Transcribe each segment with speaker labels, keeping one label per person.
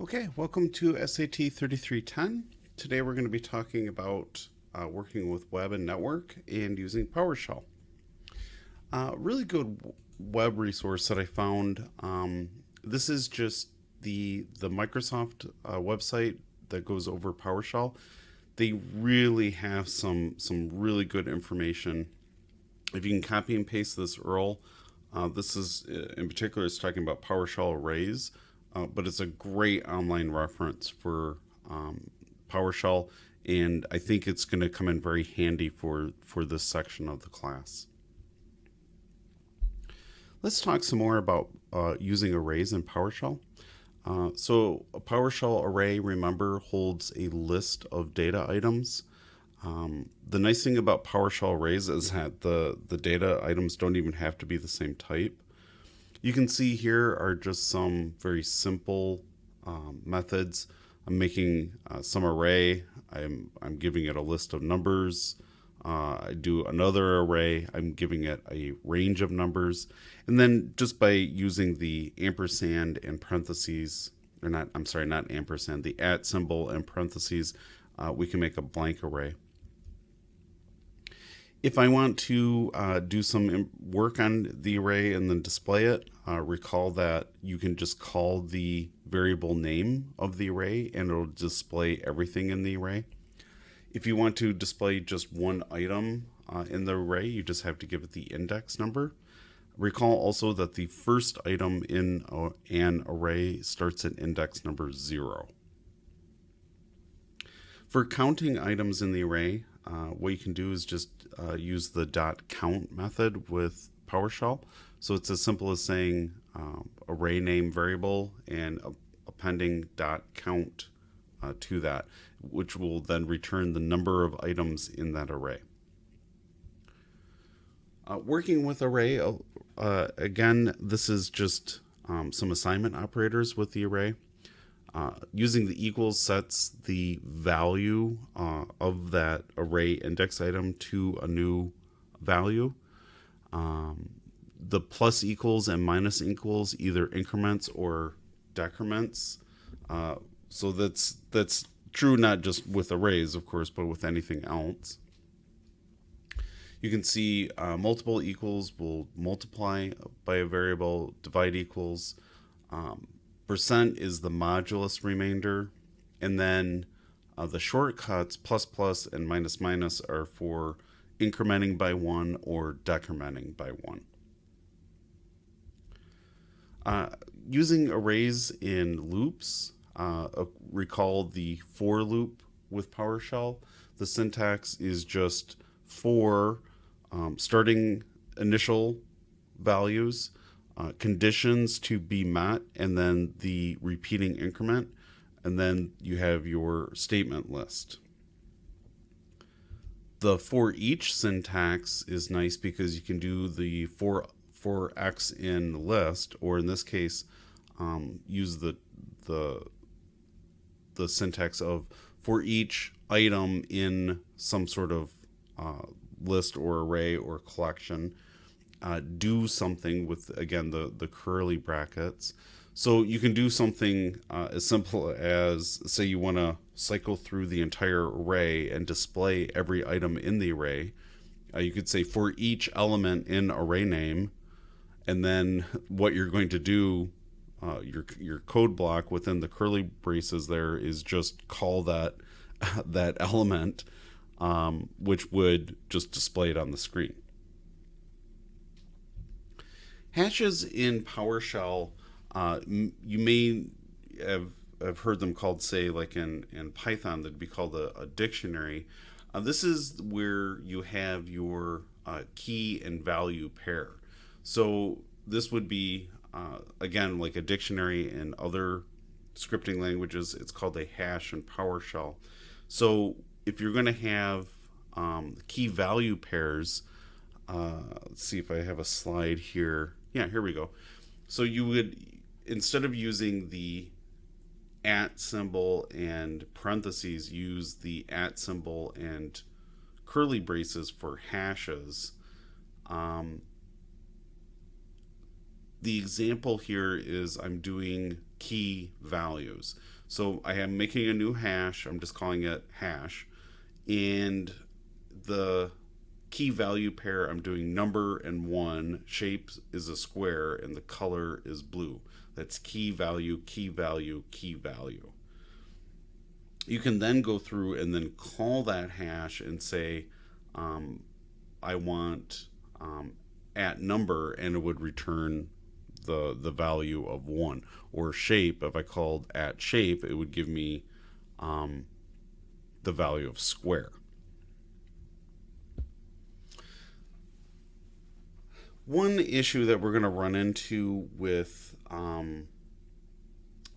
Speaker 1: Okay, welcome to SAT 3310. Today we're going to be talking about uh, working with web and network and using PowerShell. Uh, really good web resource that I found. Um, this is just the the Microsoft uh, website that goes over PowerShell. They really have some some really good information. If you can copy and paste this URL, uh, this is uh, in particular is talking about PowerShell arrays uh, but it's a great online reference for um, PowerShell, and I think it's going to come in very handy for, for this section of the class. Let's talk some more about uh, using arrays in PowerShell. Uh, so a PowerShell array, remember, holds a list of data items. Um, the nice thing about PowerShell arrays is that the, the data items don't even have to be the same type. You can see here are just some very simple um, methods. I'm making uh, some array. I'm, I'm giving it a list of numbers. Uh, I do another array. I'm giving it a range of numbers. And then just by using the ampersand and parentheses, or not, I'm sorry, not ampersand, the at symbol and parentheses, uh, we can make a blank array. If I want to uh, do some work on the array and then display it, uh, recall that you can just call the variable name of the array and it'll display everything in the array. If you want to display just one item uh, in the array, you just have to give it the index number. Recall also that the first item in an array starts at index number zero. For counting items in the array, uh, what you can do is just uh, use the dot count method with PowerShell. So it's as simple as saying um, array name variable and appending dot count uh, to that, which will then return the number of items in that array. Uh, working with array, uh, again, this is just um, some assignment operators with the array. Uh, using the equals sets the value uh, of that array index item to a new value. Um, the plus equals and minus equals either increments or decrements. Uh, so that's that's true not just with arrays, of course, but with anything else. You can see uh, multiple equals will multiply by a variable, divide equals. Um, percent is the modulus remainder, and then uh, the shortcuts plus plus and minus minus are for incrementing by one or decrementing by one. Uh, using arrays in loops, uh, recall the for loop with PowerShell. The syntax is just for um, starting initial values uh, conditions to be met, and then the repeating increment, and then you have your statement list. The for each syntax is nice because you can do the for for x in list, or in this case, um, use the the the syntax of for each item in some sort of uh, list or array or collection uh, do something with again the the curly brackets. So you can do something uh, as simple as say you want to cycle through the entire array and display every item in the array. Uh, you could say for each element in array name and then what you're going to do uh, your your code block within the curly braces there is just call that that element um, which would just display it on the screen Hashes in PowerShell, uh, you may have, have heard them called, say, like in, in Python, that'd be called a, a dictionary. Uh, this is where you have your uh, key and value pair. So this would be, uh, again, like a dictionary in other scripting languages. It's called a hash in PowerShell. So if you're going to have um, key value pairs, uh, let's see if I have a slide here. Yeah, here we go. So you would, instead of using the at symbol and parentheses, use the at symbol and curly braces for hashes. Um, the example here is I'm doing key values. So I am making a new hash. I'm just calling it hash. And the key value pair, I'm doing number and one. Shape is a square and the color is blue. That's key value, key value, key value. You can then go through and then call that hash and say, um, I want um, at number, and it would return the the value of one. Or shape, if I called at shape, it would give me um, the value of square. One issue that we're going to run into with um,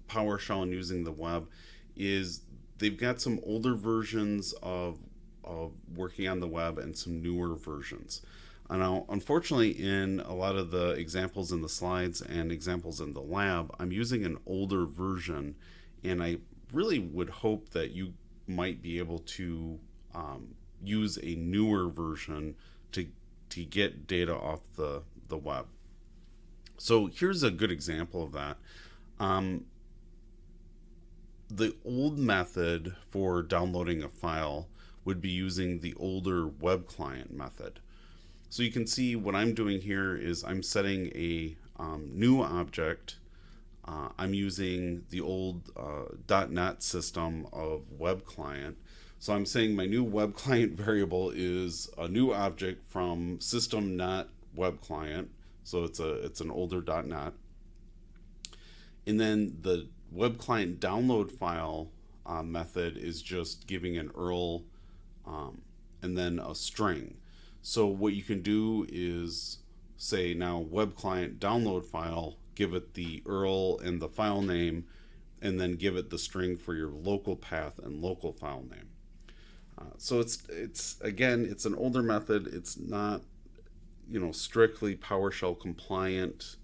Speaker 1: PowerShell and using the web is they've got some older versions of, of working on the web and some newer versions. Now, unfortunately, in a lot of the examples in the slides and examples in the lab, I'm using an older version, and I really would hope that you might be able to um, use a newer version to to get data off the the web. So here's a good example of that. Um, the old method for downloading a file would be using the older web client method. So you can see what I'm doing here is I'm setting a um, new object. Uh, I'm using the old uh, .NET system of web client. So I'm saying my new web client variable is a new object from system.net web client. So it's a it's an older .NET. And then the web client download file uh, method is just giving an URL um, and then a string. So what you can do is say now web client download file, give it the URL and the file name, and then give it the string for your local path and local file name. Uh, so it's it's again it's an older method. It's not you know strictly PowerShell compliant,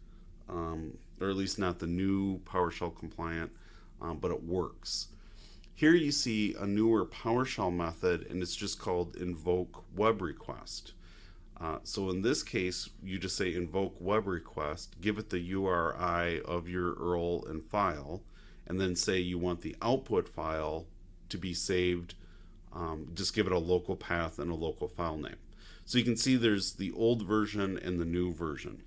Speaker 1: um, or at least not the new PowerShell compliant, um, but it works. Here you see a newer PowerShell method and it's just called invoke web request. Uh, so in this case, you just say invoke web request, give it the URI of your URL and file, and then say you want the output file to be saved. Um, just give it a local path and a local file name. So you can see there's the old version and the new version.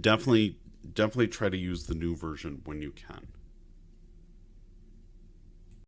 Speaker 1: Definitely, definitely try to use the new version when you can.